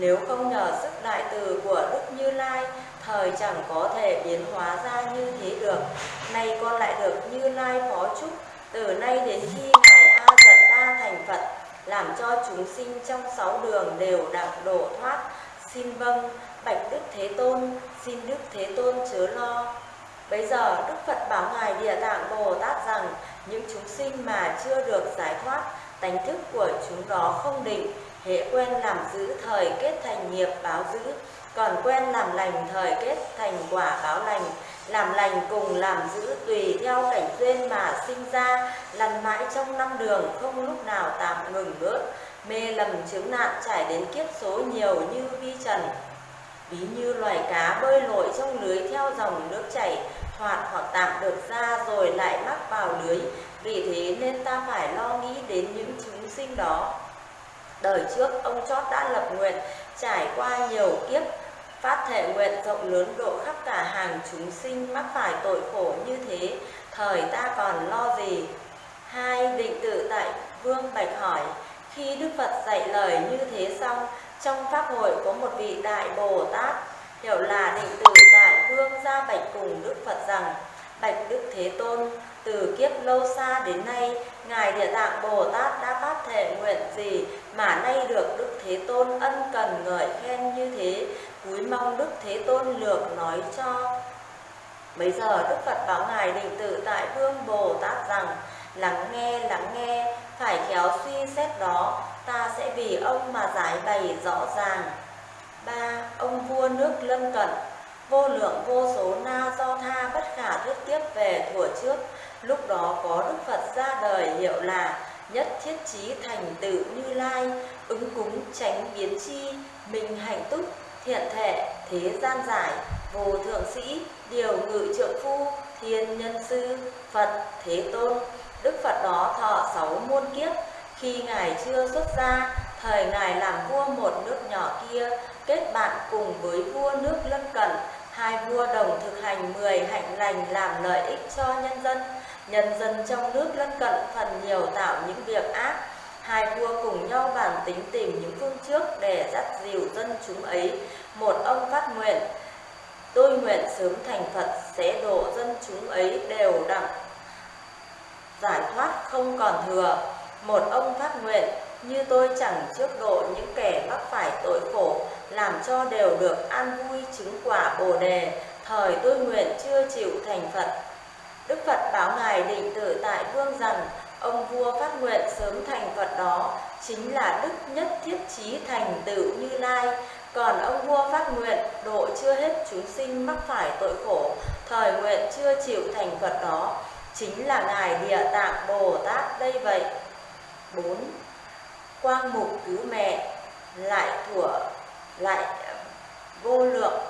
Nếu không nhờ sức đại từ của Đức Như Lai, thời chẳng có thể biến hóa ra như thế được. Nay con lại được Như Lai phó chúc, từ nay đến khi Ngài A Giật Đa thành Phật, làm cho chúng sinh trong sáu đường đều đặng độ thoát. Xin vâng, bạch Đức Thế Tôn, xin Đức Thế Tôn chớ lo. Bây giờ Đức Phật bảo Ngài Địa Tạng Bồ Tát rằng những chúng sinh mà chưa được giải thoát, tánh thức của chúng đó không định, hệ quen làm giữ thời kết thành nghiệp báo giữ, còn quen làm lành thời kết thành quả báo lành. Làm lành cùng làm giữ tùy theo cảnh duyên mà sinh ra, lăn mãi trong năm đường không lúc nào tạm ngừng bước mê lầm chứng nạn trải đến kiếp số nhiều như vi trần. Ví như loài cá bơi lội trong lưới theo dòng nước chảy, thoạt hoặc tạm được ra rồi lại mắc vào lưới. Vì thế nên ta phải lo nghĩ đến những chúng sinh đó. Đời trước ông chót đã lập nguyện trải qua nhiều kiếp phát thể nguyện rộng lớn độ khắp cả hàng chúng sinh mắc phải tội khổ như thế, thời ta còn lo gì? Hai định tự tại, vương bạch hỏi. Khi đức phật dạy lời như thế xong, trong pháp hội có một vị đại bồ tát, hiểu là định tự tại vương ra bạch cùng đức phật rằng, bạch đức thế tôn, từ kiếp lâu xa đến nay, ngài địa tạng bồ tát đã phát thể nguyện gì mà nay được đức thế tôn ân cần ngợi khen như thế? Cúi mong đức thế tôn lược nói cho. Bây giờ đức phật bảo ngài định tự tại vương bồ tát rằng, lắng nghe lắng nghe, phải khéo suy xét đó, ta sẽ vì ông mà giải bày rõ ràng. Ba, ông vua nước lân cận. Vô lượng, vô số na do tha bất khả thuyết tiếp về thuở trước. Lúc đó có đức phật ra đời hiệu là nhất thiết trí thành tựu như lai, ứng cúng tránh biến chi, mình hạnh túc thiện thể thế gian giải vô thượng sĩ, điều ngự trượng phu, thiên nhân sư, phật, thế tôn. Đức phật đó thọ sáu muôn kiếp. Khi ngài chưa xuất gia, thời ngài làm vua một nước nhỏ kia, kết bạn cùng với vua nước lân cận. Hai vua đồng thực hành mười hạnh lành làm lợi ích cho nhân dân. Nhân dân trong nước lân cận phần nhiều tạo những việc ác hai vua cùng nhau bàn tính tìm những phương trước để dắt dìu dân chúng ấy. Một ông phát nguyện, tôi nguyện sớm thành phật, sẽ độ dân chúng ấy đều đặng giải thoát không còn thừa. Một ông phát nguyện, như tôi chẳng trước độ những kẻ mắc phải tội khổ, làm cho đều được an vui chứng quả bồ đề, thời tôi nguyện chưa chịu thành phật. Đức phật báo ngài định tự tại vương rằng ông vua phát nguyện sớm thành phật đó, chính là đức nhất thiết chí thành tựu như lai còn ông vua phát nguyện, độ chưa hết chúng sinh mắc phải tội khổ, thời nguyện chưa chịu thành phật đó, chính là ngài địa tạng bồ tát đây vậy 4. Quang mục cứu mẹ, lại thủa, lại, vô lượng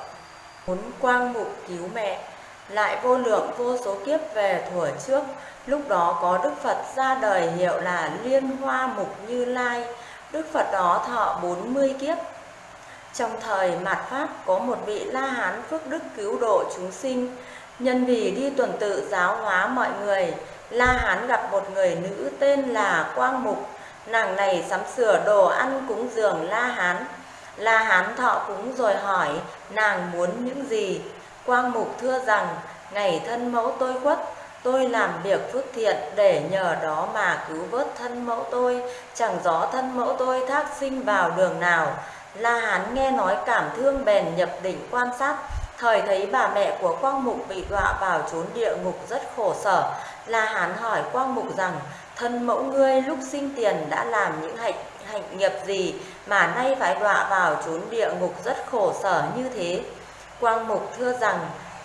4. quang mục cứu mẹ lại vô lượng vô số kiếp về thuở trước, lúc đó có đức phật ra đời hiệu là liên hoa mục như lai. Đức phật đó thọ 40 kiếp. Trong thời mạt pháp có một vị la hán phước đức cứu độ chúng sinh. Nhân vì đi tuần tự giáo hóa mọi người, la hán gặp một người nữ tên là quang mục. Nàng này sắm sửa đồ ăn cúng dường la hán. La hán thọ cúng rồi hỏi, nàng muốn những gì? Quang mục thưa rằng, ngày thân mẫu tôi khuất, tôi làm việc phước thiện để nhờ đó mà cứu vớt thân mẫu tôi. Chẳng rõ thân mẫu tôi thác sinh vào đường nào. La hán nghe nói cảm thương bèn nhập định quan sát. Thời thấy bà mẹ của quang mục bị đọa vào chốn địa ngục rất khổ sở. La hán hỏi quang mục rằng, thân mẫu ngươi lúc sinh tiền đã làm những hạnh hạnh nghiệp gì mà nay phải đọa vào chốn địa ngục rất khổ sở như thế? Quang mục thưa rằng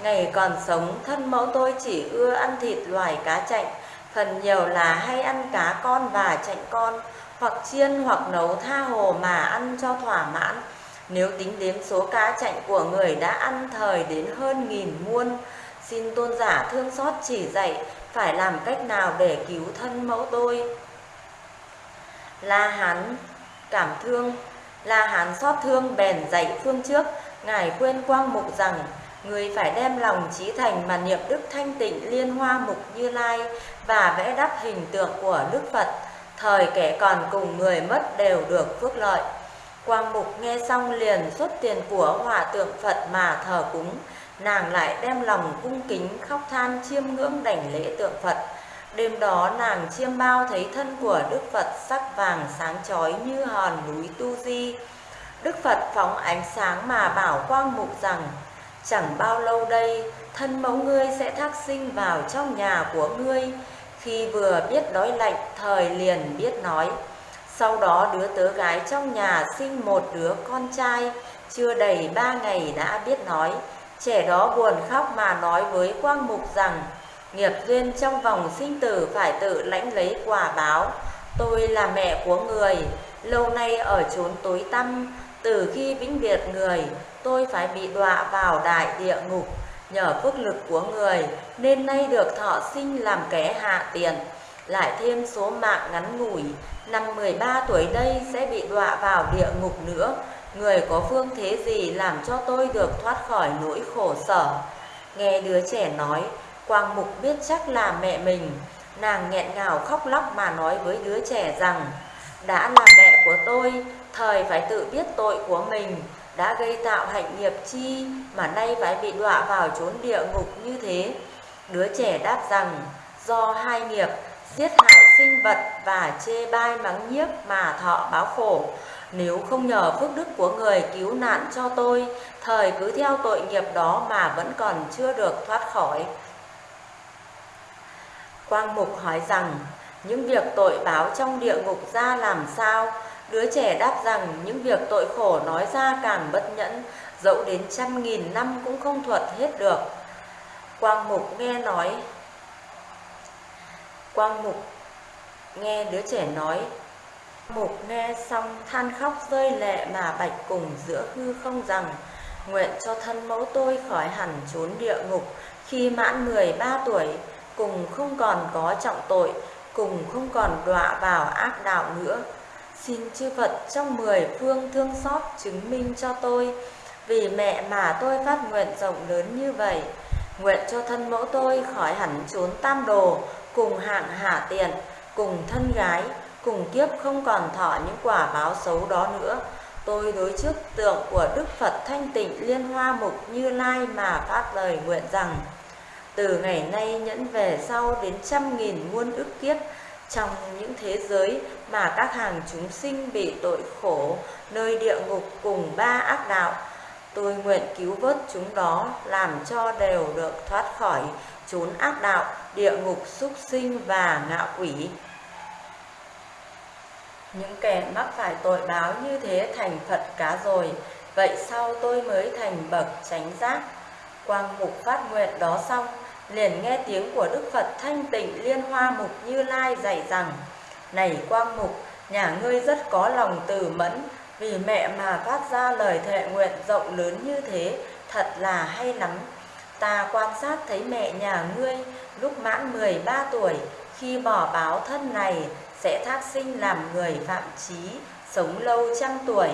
ngày còn sống thân mẫu tôi chỉ ưa ăn thịt loài cá chạnh phần nhiều là hay ăn cá con và chạnh con hoặc chiên hoặc nấu tha hồ mà ăn cho thỏa mãn. Nếu tính đến số cá chạnh của người đã ăn thời đến hơn nghìn muôn, xin tôn giả thương xót chỉ dạy phải làm cách nào để cứu thân mẫu tôi. La Hán cảm thương, La Hán xót thương bèn dạy phương trước, ngài quên quang mục rằng người phải đem lòng trí thành mà niệm đức thanh tịnh liên hoa mục như lai và vẽ đắp hình tượng của đức phật. Thời kẻ còn cùng người mất đều được phước lợi. Quang mục nghe xong liền xuất tiền của hòa tượng phật mà thờ cúng. Nàng lại đem lòng cung kính khóc than chiêm ngưỡng đảnh lễ tượng phật đêm đó nàng chiêm bao thấy thân của đức phật sắc vàng sáng chói như hòn núi tu di đức phật phóng ánh sáng mà bảo quang mục rằng Chẳng bao lâu đây, thân mẫu ngươi sẽ thác sinh vào trong nhà của ngươi. Khi vừa biết đói lạnh, thời liền biết nói. Sau đó đứa tớ gái trong nhà sinh một đứa con trai, chưa đầy ba ngày đã biết nói. Trẻ đó buồn khóc mà nói với Quang Mục rằng, nghiệp duyên trong vòng sinh tử phải tự lãnh lấy quả báo. Tôi là mẹ của người, lâu nay ở chốn tối tăm, từ khi vĩnh biệt người, tôi phải bị đọa vào đại địa ngục. Nhờ phước lực của người, nên nay được thọ sinh làm kẻ hạ tiền. Lại thêm số mạng ngắn ngủi, năm 13 tuổi đây sẽ bị đọa vào địa ngục nữa. Người có phương thế gì làm cho tôi được thoát khỏi nỗi khổ sở? Nghe đứa trẻ nói, Quang Mục biết chắc là mẹ mình. Nàng nghẹn ngào khóc lóc mà nói với đứa trẻ rằng, đã là mẹ của tôi, thời phải tự biết tội của mình, đã gây tạo hạnh nghiệp chi mà nay phải bị đọa vào chốn địa ngục như thế. Đứa trẻ đáp rằng, do hai nghiệp giết hại sinh vật và chê bai mắng nhiếc mà thọ báo khổ. Nếu không nhờ phước đức của người cứu nạn cho tôi, thời cứ theo tội nghiệp đó mà vẫn còn chưa được thoát khỏi. Quang Mục hỏi rằng, những việc tội báo trong địa ngục ra làm sao? Đứa trẻ đáp rằng những việc tội khổ nói ra càng bất nhẫn, dẫu đến trăm nghìn năm cũng không thuật hết được. Quang Mục nghe nói, Quang Mục nghe đứa trẻ nói, Mục nghe xong than khóc rơi lệ mà bạch cùng giữa hư không rằng, nguyện cho thân mẫu tôi khỏi hẳn trốn địa ngục khi mãn 13 tuổi, cùng không còn có trọng tội, cùng không còn đọa vào ác đạo nữa. Xin chư Phật trong mười phương thương xót chứng minh cho tôi, vì mẹ mà tôi phát nguyện rộng lớn như vậy. Nguyện cho thân mẫu tôi khỏi hẳn trốn tam đồ, cùng hạng hạ tiện, cùng thân gái, cùng kiếp không còn thọ những quả báo xấu đó nữa. Tôi đối trước tượng của Đức Phật thanh tịnh liên hoa mục như lai mà phát lời nguyện rằng, từ ngày nay nhẫn về sau đến trăm nghìn muôn ức kiếp, trong những thế giới mà các hàng chúng sinh bị tội khổ nơi địa ngục cùng ba ác đạo tôi nguyện cứu vớt chúng đó làm cho đều được thoát khỏi chốn ác đạo địa ngục súc sinh và ngạo quỷ. Những kẻ mắc phải tội báo như thế thành phật cá rồi vậy sau tôi mới thành bậc tránh giác. Quang mục phát nguyện đó xong liền nghe tiếng của Đức Phật thanh tịnh liên hoa mục như lai dạy rằng Này quang mục, nhà ngươi rất có lòng từ mẫn Vì mẹ mà phát ra lời thệ nguyện rộng lớn như thế Thật là hay lắm. Ta quan sát thấy mẹ nhà ngươi lúc mãn 13 tuổi Khi bỏ báo thân này sẽ thác sinh làm người phạm trí Sống lâu trăm tuổi.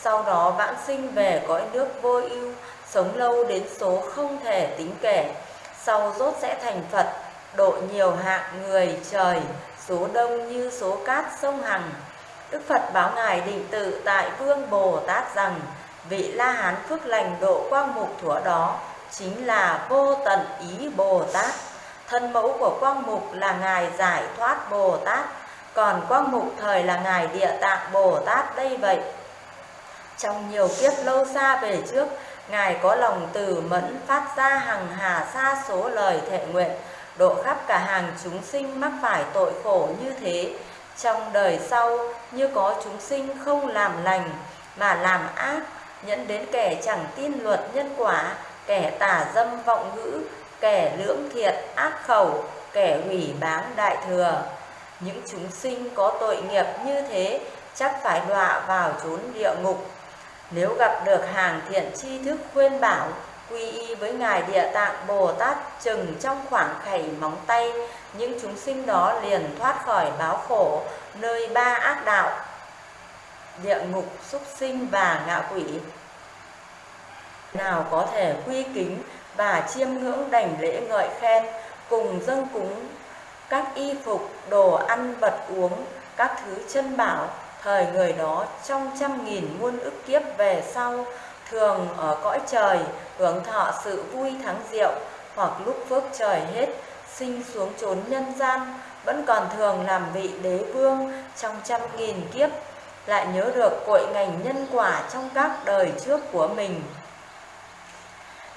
Sau đó vãng sinh về cõi nước vô ưu Sống lâu đến số không thể tính kể sau rốt sẽ thành Phật, độ nhiều hạng người trời, số đông như số cát sông Hằng. Đức Phật báo Ngài định tự tại Vương Bồ Tát rằng, vị La Hán phước lành độ quang mục thuở đó chính là vô tận ý Bồ Tát. Thân mẫu của quang mục là Ngài giải thoát Bồ Tát, còn quang mục thời là Ngài địa tạng Bồ Tát đây vậy. Trong nhiều kiếp lâu xa về trước, Ngài có lòng từ mẫn phát ra hàng hà xa số lời thệ nguyện, độ khắp cả hàng chúng sinh mắc phải tội khổ như thế. Trong đời sau, như có chúng sinh không làm lành, mà làm ác, nhẫn đến kẻ chẳng tin luật nhân quả, kẻ tà dâm vọng ngữ, kẻ lưỡng thiệt ác khẩu, kẻ hủy báng đại thừa. Những chúng sinh có tội nghiệp như thế chắc phải đọa vào chốn địa ngục nếu gặp được hàng thiện tri thức khuyên bảo, quy y với Ngài Địa Tạng Bồ Tát chừng trong khoảng khẩy móng tay, những chúng sinh đó liền thoát khỏi báo khổ, nơi ba ác đạo, địa ngục, súc sinh và ngạ quỷ. Nào có thể quy kính và chiêm ngưỡng đảnh lễ ngợi khen, cùng dâng cúng các y phục, đồ ăn, vật uống, các thứ chân bảo, thời người đó trong trăm nghìn muôn ức kiếp về sau, thường ở cõi trời, hưởng thọ sự vui thắng diệu, hoặc lúc phước trời hết, sinh xuống chốn nhân gian, vẫn còn thường làm vị đế vương trong trăm nghìn kiếp, lại nhớ được cội ngành nhân quả trong các đời trước của mình.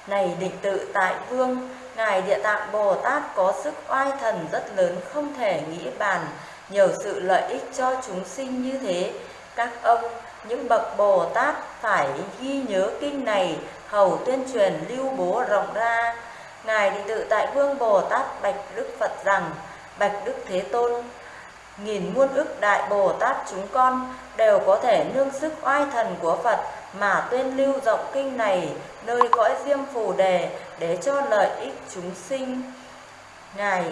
Này định tự tại vương, Ngài Địa Tạng Bồ Tát có sức oai thần rất lớn không thể nghĩ bàn, nhiều sự lợi ích cho chúng sinh như thế. Các ông, những bậc Bồ Tát phải ghi nhớ kinh này, hầu tuyên truyền lưu bố rộng ra. Ngài Định Tự Tại Vương Bồ Tát bạch Đức Phật rằng, bạch Đức Thế Tôn, nghìn muôn ức đại Bồ Tát chúng con đều có thể nương sức oai thần của Phật mà tuyên lưu rộng kinh này nơi cõi diêm phù đề để cho lợi ích chúng sinh. Ngài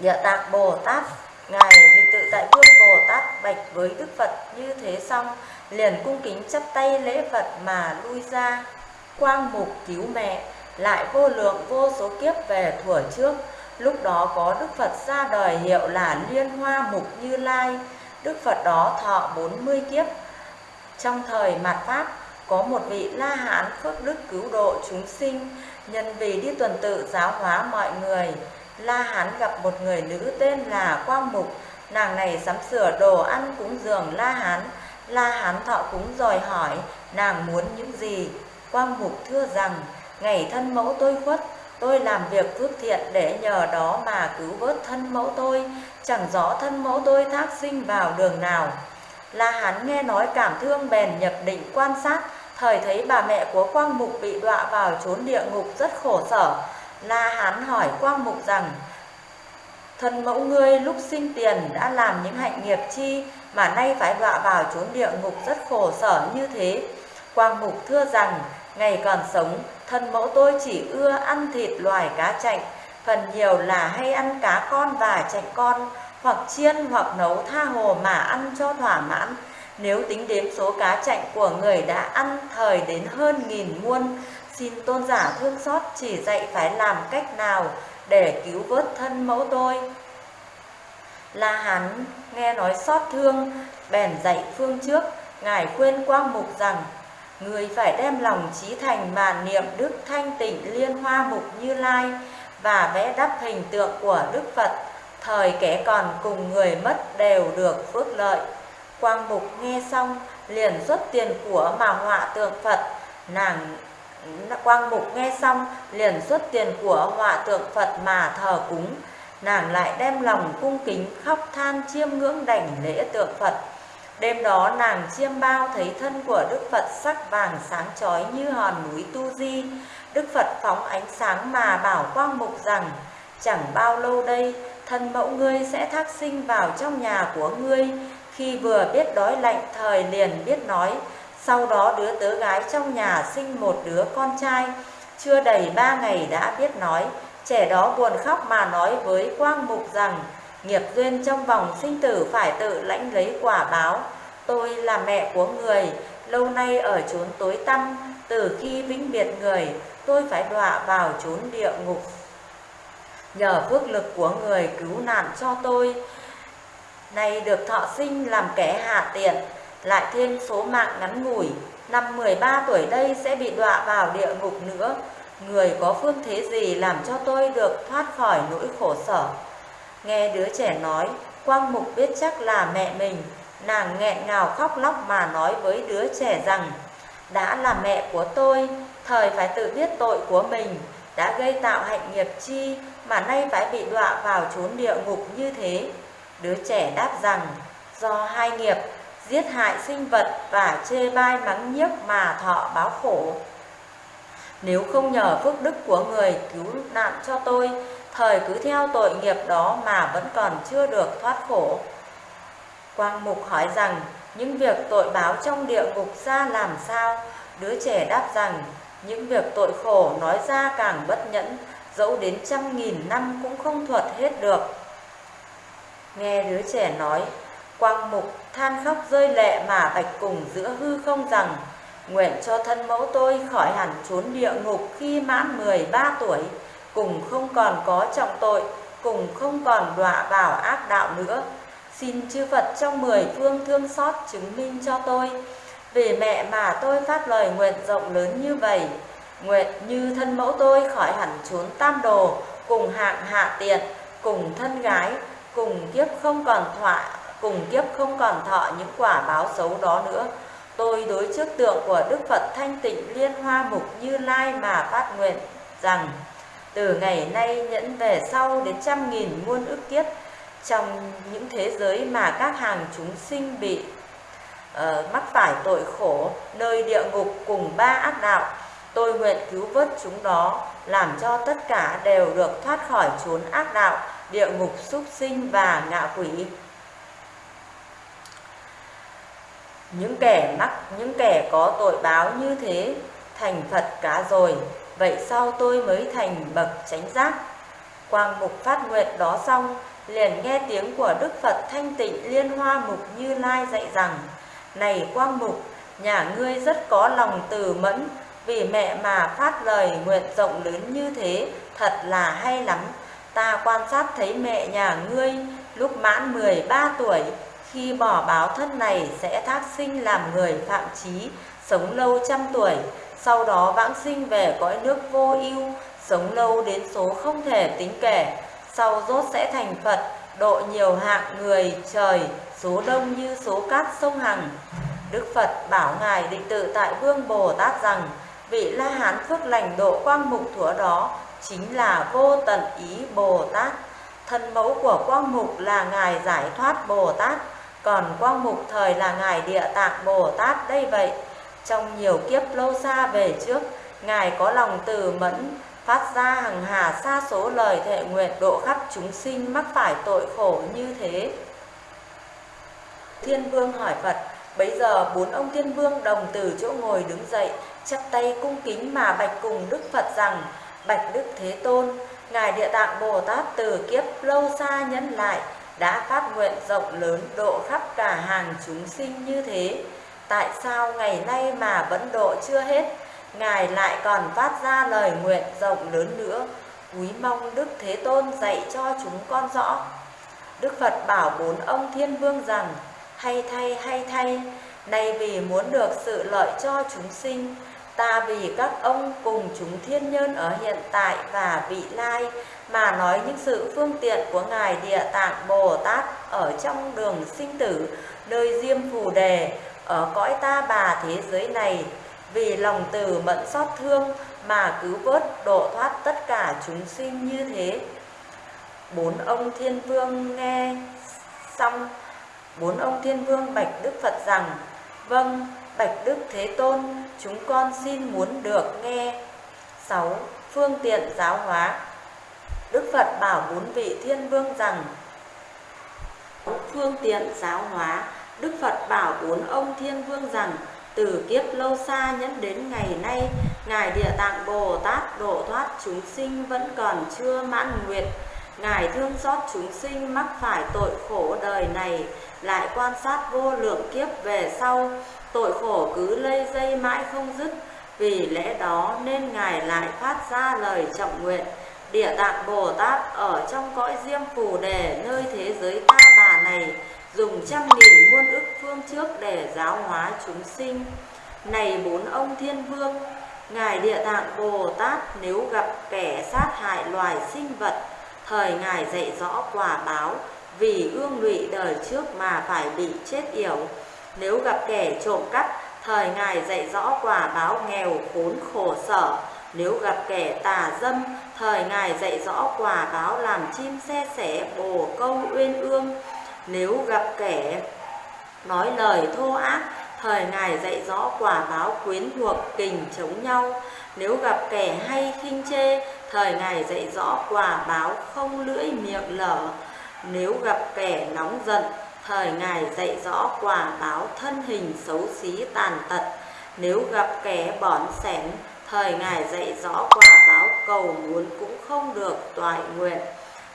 Địa Tạng Bồ Tát, Ngài bình Tự Tại Vương Bồ Tát bạch với Đức Phật như thế xong, liền cung kính chắp tay lễ Phật mà lui ra. Quang mục cứu mẹ, lại vô lượng vô số kiếp về thuở trước, lúc đó có Đức Phật ra đời hiệu là Liên Hoa Mục Như Lai. Đức Phật đó thọ 40 kiếp. Trong thời mạt Pháp, có một vị La Hán phước đức cứu độ chúng sinh, nhân vì đi tuần tự giáo hóa mọi người. La Hán gặp một người nữ tên là Quang Mục, nàng này sắm sửa đồ ăn cúng dường La Hán. La Hán thọ cúng rồi hỏi nàng muốn những gì. Quang Mục thưa rằng, ngày thân mẫu tôi khuất, tôi làm việc phước thiện để nhờ đó mà cứu vớt thân mẫu tôi, chẳng rõ thân mẫu tôi thác sinh vào đường nào. La Hán nghe nói cảm thương bèn nhập định quan sát, thời thấy bà mẹ của Quang Mục bị đọa vào chốn địa ngục rất khổ sở. La Hán hỏi Quang Mục rằng, Thần mẫu ngươi lúc sinh tiền đã làm những hạnh nghiệp chi mà nay phải đọa vào chốn địa ngục rất khổ sở như thế. Quang Mục thưa rằng, ngày còn sống, thân mẫu tôi chỉ ưa ăn thịt loài cá chạch, phần nhiều là hay ăn cá con và chạch con, hoặc chiên hoặc nấu tha hồ mà ăn cho thỏa mãn. Nếu tính đếm số cá chạch của người đã ăn thời đến hơn nghìn muôn, xin tôn giả thương xót chỉ dạy phải làm cách nào để cứu vớt thân mẫu tôi. La Hán nghe nói xót thương, bèn dạy phương trước, Ngài khuyên Quang Mục rằng, Người phải đem lòng trí thành mà niệm Đức Thanh Tịnh Liên Hoa Mục Như Lai và vẽ đắp hình tượng của Đức Phật, thời kẻ còn cùng người mất đều được phước lợi. Quang Mục nghe xong, liền xuất tiền của mà họa tượng Phật, nàng Quang Mục nghe xong, liền xuất tiền của họa tượng Phật mà thờ cúng. Nàng lại đem lòng cung kính, khóc than chiêm ngưỡng đảnh lễ tượng Phật. Đêm đó nàng chiêm bao thấy thân của Đức Phật sắc vàng sáng chói như hòn núi Tu Di. Đức Phật phóng ánh sáng mà bảo Quang Mục rằng, Chẳng bao lâu đây, thân mẫu ngươi sẽ thác sinh vào trong nhà của ngươi. Khi vừa biết đói lạnh, thời liền biết nói sau đó đứa tớ gái trong nhà sinh một đứa con trai, chưa đầy ba ngày đã biết nói. Trẻ đó buồn khóc mà nói với Quang Mục rằng, nghiệp duyên trong vòng sinh tử phải tự lãnh lấy quả báo. Tôi là mẹ của người, lâu nay ở chốn tối tăm, từ khi vĩnh biệt người, tôi phải đọa vào chốn địa ngục. Nhờ phước lực của người cứu nạn cho tôi, nay được thọ sinh làm kẻ hạ tiện, lại thêm số mạng ngắn ngủi, năm 13 tuổi đây sẽ bị đọa vào địa ngục nữa. Người có phương thế gì làm cho tôi được thoát khỏi nỗi khổ sở? Nghe đứa trẻ nói, Quang Mục biết chắc là mẹ mình, nàng nghẹn ngào khóc lóc mà nói với đứa trẻ rằng, đã là mẹ của tôi, thời phải tự biết tội của mình, đã gây tạo hạnh nghiệp chi mà nay phải bị đọa vào chốn địa ngục như thế. Đứa trẻ đáp rằng, do hai nghiệp giết hại sinh vật và chê bai mắng nhiếc mà thọ báo khổ. Nếu không nhờ phước đức của người cứu nạn cho tôi, thời cứ theo tội nghiệp đó mà vẫn còn chưa được thoát khổ. Quang Mục hỏi rằng, những việc tội báo trong địa ngục ra làm sao? Đứa trẻ đáp rằng, những việc tội khổ nói ra càng bất nhẫn, dẫu đến trăm nghìn năm cũng không thuật hết được. Nghe đứa trẻ nói, quang mục than khóc rơi lệ mà bạch cùng giữa hư không rằng, nguyện cho thân mẫu tôi khỏi hẳn trốn địa ngục khi mãn 13 tuổi, cùng không còn có trọng tội, cùng không còn đọa vào ác đạo nữa. Xin chư Phật trong mười phương thương xót chứng minh cho tôi, vì mẹ mà tôi phát lời nguyện rộng lớn như vậy. Nguyện như thân mẫu tôi khỏi hẳn trốn tam đồ, cùng hạng hạ tiện, cùng thân gái, cùng kiếp không còn thọa cùng kiếp không còn thọ những quả báo xấu đó nữa. Tôi đối trước tượng của Đức Phật thanh tịnh liên hoa mục như lai mà phát nguyện rằng từ ngày nay nhẫn về sau đến trăm nghìn muôn ức kiếp trong những thế giới mà các hàng chúng sinh bị uh, mắc phải tội khổ nơi địa ngục cùng ba ác đạo tôi nguyện cứu vớt chúng đó làm cho tất cả đều được thoát khỏi chốn ác đạo địa ngục súc sinh và ngạ quỷ những kẻ mắc, những kẻ có tội báo như thế, thành phật cả rồi. Vậy sao tôi mới thành bậc chánh giác? Quang mục phát nguyện đó xong, liền nghe tiếng của đức phật thanh tịnh liên hoa mục như lai dạy rằng, này quang mục, nhà ngươi rất có lòng từ mẫn, vì mẹ mà phát lời nguyện rộng lớn như thế, thật là hay lắm. Ta quan sát thấy mẹ nhà ngươi lúc mãn 13 tuổi khi bỏ báo thân này sẽ thác sinh làm người phạm trí sống lâu trăm tuổi, sau đó vãng sinh về cõi nước vô ưu, sống lâu đến số không thể tính kể. Sau rốt sẽ thành phật, độ nhiều hạng người trời, số đông như số cát sông hằng. Đức phật bảo ngài định tự tại vương bồ tát rằng, vị la hán phước lành độ quang mục thuở đó chính là vô tận ý bồ tát. Thân mẫu của quang mục là ngài giải thoát bồ tát còn quang mục thời là ngài địa tạng bồ tát đây vậy. Trong nhiều kiếp lâu xa về trước, ngài có lòng từ mẫn, phát ra hằng hà xa số lời thệ nguyện độ khắp chúng sinh mắc phải tội khổ như thế. Thiên vương hỏi phật bấy giờ bốn ông thiên vương đồng từ chỗ ngồi đứng dậy, chắp tay cung kính mà bạch cùng đức phật rằng, bạch đức thế tôn, ngài địa tạng bồ tát từ kiếp lâu xa nhẫn lại đã phát nguyện rộng lớn độ khắp cả hàng chúng sinh như thế. Tại sao ngày nay mà vẫn độ chưa hết? Ngài lại còn phát ra lời nguyện rộng lớn nữa. Quý mong đức thế tôn dạy cho chúng con rõ. Đức phật bảo bốn ông thiên vương rằng, hay thay hay thay, nay vì muốn được sự lợi cho chúng sinh ta vì các ông cùng chúng thiên nhân ở hiện tại và vị lai, mà nói những sự phương tiện của ngài địa tạng bồ tát ở trong đường sinh tử, nơi diêm phù đề, ở cõi ta bà thế giới này. Vì lòng từ mẫn xót thương mà cứu vớt, độ thoát tất cả chúng sinh như thế. Bốn ông thiên vương nghe xong, bốn ông thiên vương bạch đức phật rằng vâng bạch đức thế tôn, chúng con xin muốn được nghe sáu phương tiện giáo hóa. Đức phật bảo bốn vị thiên vương rằng phương tiện giáo hóa, đức phật bảo bốn ông thiên vương rằng, từ kiếp lâu xa nhẫn đến ngày nay, ngài địa tạng bồ tát độ thoát chúng sinh vẫn còn chưa mãn nguyện. Ngài thương xót chúng sinh mắc phải tội khổ đời này, lại quan sát vô lượng kiếp về sau tội khổ cứ lây dây mãi không dứt, vì lẽ đó nên ngài lại phát ra lời trọng nguyện. Địa tạng bồ tát ở trong cõi diêm phù đề, nơi thế giới ta bà này, dùng trăm nghìn muôn ức phương trước để giáo hóa chúng sinh. Này bốn ông thiên vương, ngài địa tạng bồ tát nếu gặp kẻ sát hại loài sinh vật, thời ngài dạy rõ quả báo, vì ương lụy đời trước mà phải bị chết yểu nếu gặp kẻ trộm cắp, thời ngài dạy rõ quả báo nghèo, khốn khổ sở. Nếu gặp kẻ tà dâm, thời ngài dạy rõ quả báo làm chim xe sẻ, bồ câu uyên ương. Nếu gặp kẻ nói lời thô ác, thời ngài dạy rõ quả báo quyến thuộc, kình chống nhau. Nếu gặp kẻ hay khinh chê, thời ngài dạy rõ quả báo không lưỡi miệng lở. Nếu gặp kẻ nóng giận thời Ngài dạy rõ quả báo thân hình xấu xí tàn tật. Nếu gặp kẻ bỏn xén thời Ngài dạy rõ quả báo cầu muốn cũng không được toại nguyện.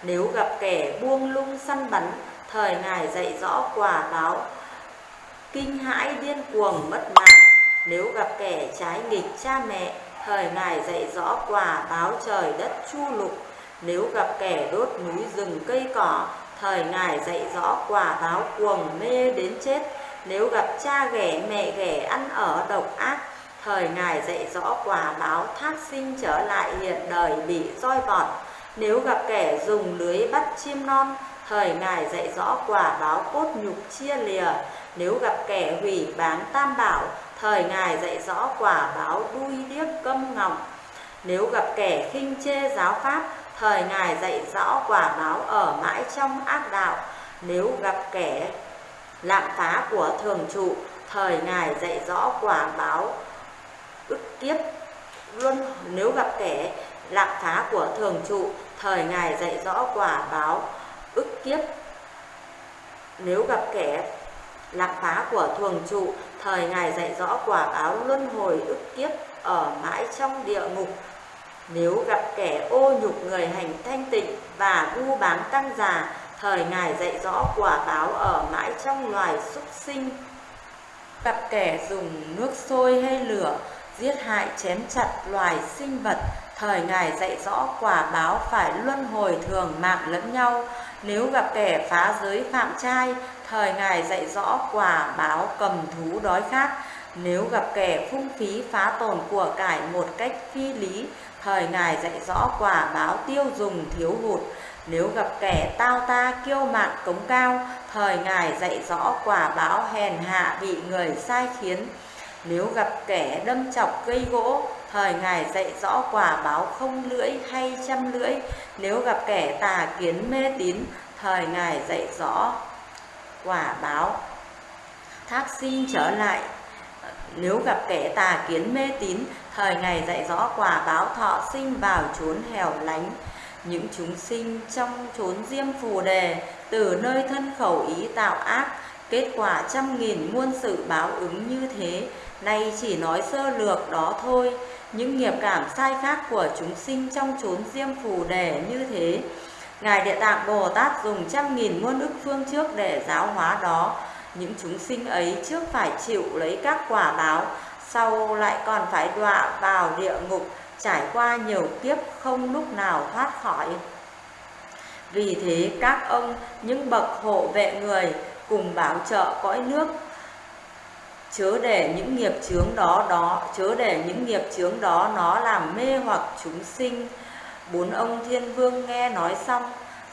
Nếu gặp kẻ buông lung săn bắn, thời Ngài dạy rõ quả báo kinh hãi điên cuồng mất mạng. Nếu gặp kẻ trái nghịch cha mẹ, thời Ngài dạy rõ quả báo trời đất chu lục. Nếu gặp kẻ đốt núi rừng cây cỏ, thời Ngài dạy rõ quả báo cuồng mê đến chết. Nếu gặp cha ghẻ mẹ ghẻ ăn ở độc ác, thời Ngài dạy rõ quả báo thác sinh trở lại hiện đời bị roi vọt. Nếu gặp kẻ dùng lưới bắt chim non, thời Ngài dạy rõ quả báo cốt nhục chia lìa. Nếu gặp kẻ hủy bán tam bảo, thời Ngài dạy rõ quả báo đuôi điếc câm ngọng. Nếu gặp kẻ khinh chê giáo pháp, thời Ngài dạy rõ quả báo ở mãi trong ác đạo. Nếu gặp kẻ lạm phá của thường trụ, thời Ngài dạy rõ quả báo ức kiếp luôn. Nếu gặp kẻ lạm phá của thường trụ thời ngài dạy rõ quả báo ức kiếp. Nếu gặp kẻ lạm phá của thường trụ thời ngài dạy rõ quả báo luân hồi ức kiếp ở mãi trong địa ngục nếu gặp kẻ ô nhục người hành thanh tịnh và vu bán tăng già, thời ngài dạy rõ quả báo ở mãi trong loài súc sinh. Gặp kẻ dùng nước sôi hay lửa, giết hại, chém chặt loài sinh vật, thời ngài dạy rõ quả báo phải luân hồi thường mạng lẫn nhau. Nếu gặp kẻ phá giới phạm trai, thời ngài dạy rõ quả báo cầm thú đói khát. Nếu gặp kẻ phung phí phá tồn của cải một cách phi lý thời ngài dạy rõ quả báo tiêu dùng thiếu hụt nếu gặp kẻ tao ta kiêu mạn cống cao thời ngài dạy rõ quả báo hèn hạ bị người sai khiến nếu gặp kẻ đâm chọc gây gỗ, thời Ngài dạy rõ quả báo không lưỡi hay trăm lưỡi. Nếu gặp kẻ tà kiến mê tín, thời Ngài dạy rõ quả báo thác sinh trở lại. Nếu gặp kẻ tà kiến mê tín, thời ngày dạy rõ quả báo thọ sinh vào chốn hẻo lánh. Những chúng sinh trong chốn diêm phù đề, từ nơi thân khẩu ý tạo ác, kết quả trăm nghìn muôn sự báo ứng như thế Nay chỉ nói sơ lược đó thôi, những nghiệp cảm sai khác của chúng sinh trong chốn diêm phù đề như thế. Ngài Địa Tạng Bồ Tát dùng trăm nghìn muôn ức phương trước để giáo hóa đó. Những chúng sinh ấy trước phải chịu lấy các quả báo, sau lại còn phải đọa vào địa ngục, trải qua nhiều kiếp không lúc nào thoát khỏi. Vì thế các ông, những bậc hộ vệ người, cùng bảo trợ cõi nước chớ để những nghiệp chướng đó đó chớ để những nghiệp chướng đó nó làm mê hoặc chúng sinh bốn ông thiên vương nghe nói xong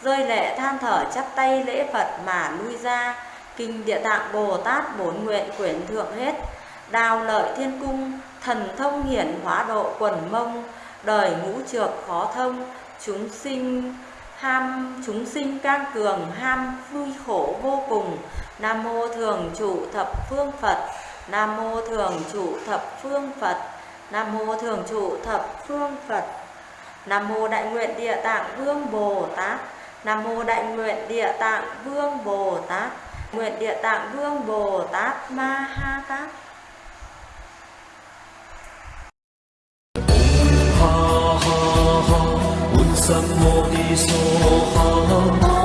rơi lệ than thở chắp tay lễ phật mà lui ra kinh địa tạng bồ tát bốn nguyện quyển thượng hết đào lợi thiên cung, thần thông hiển hóa độ quần mông, đời ngũ trược khó thông, chúng sinh ham, chúng sinh can cường ham, vui khổ vô cùng, nam mô thường trụ thập phương phật, Nam mô thường trụ thập phương Phật. Nam mô thường trụ thập phương Phật. Nam mô đại nguyện địa tạng vương Bồ Tát. Nam mô đại nguyện địa tạng vương Bồ Tát. Nguyện địa tạng vương Bồ Tát Ma Ha Tát. ha ha ha, un sam mô ni so ha.